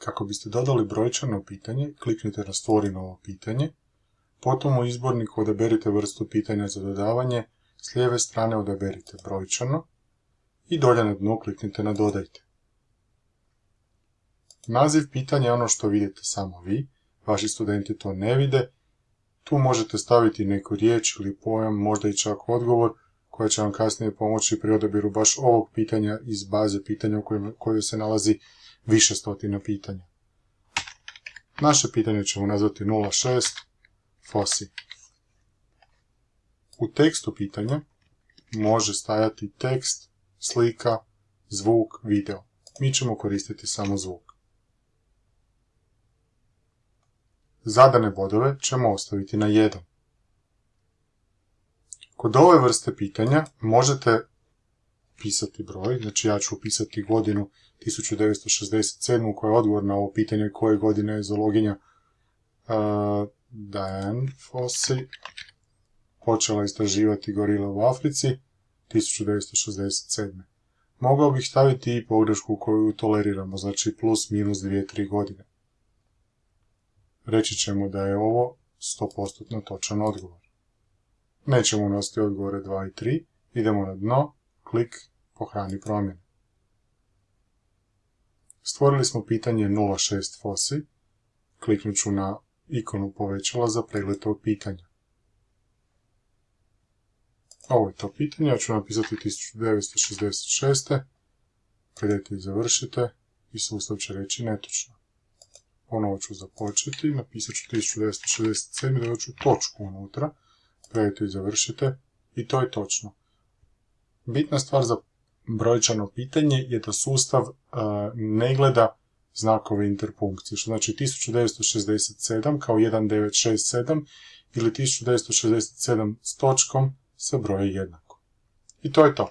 Kako biste dodali brojčano pitanje, kliknite na stvori novo pitanje, potom u izborniku odaberite vrstu pitanja za dodavanje, s lijeve strane odaberite brojčano i dolje na dnu kliknite na dodajte. Naziv pitanja je ono što vidite samo vi, vaši studenti to ne vide, tu možete staviti neku riječ ili pojam, možda i čak odgovor, koja će vam kasnije pomoći pri odabiru baš ovog pitanja iz baze pitanja u kojoj se nalazi više stotina pitanja. Naše pitanje ćemo nazvati 06 FOSI. U tekstu pitanja može stajati tekst, slika, zvuk, video. Mi ćemo koristiti samo zvuk. Zadane bodove ćemo ostaviti na 1. Kod ove vrste pitanja možete pisati broj, znači ja ću upisati godinu 1967. koja je odgovor na ovo pitanje koje godine je zoologinja uh, Diane Fossey počela istraživati gorile u Africi 1967. Mogao bih staviti i pogrešku koju toleriramo, znači plus minus 2-3 godine. Reći ćemo da je ovo 100% točan odgovor. Nećemo unositi odgovore 2 i 3, idemo na dno, klik, pohrani promjene. Stvorili smo pitanje 06 fosi, kliknut ću na ikonu povećala za pregled tog pitanja. Ovo je to pitanje, ja ću napisati 1966. Predajte i završite i sustav će reći netočno. Ponovo ću započeti, napisat ću 1967. dodat ću točku unutra, predajte i završite i to je točno. Bitna stvar za brojčano pitanje je da sustav ne gleda znakove interpunkcije, što znači 1967 kao 1967 ili 1967 s točkom sa broje jednako. I to je to.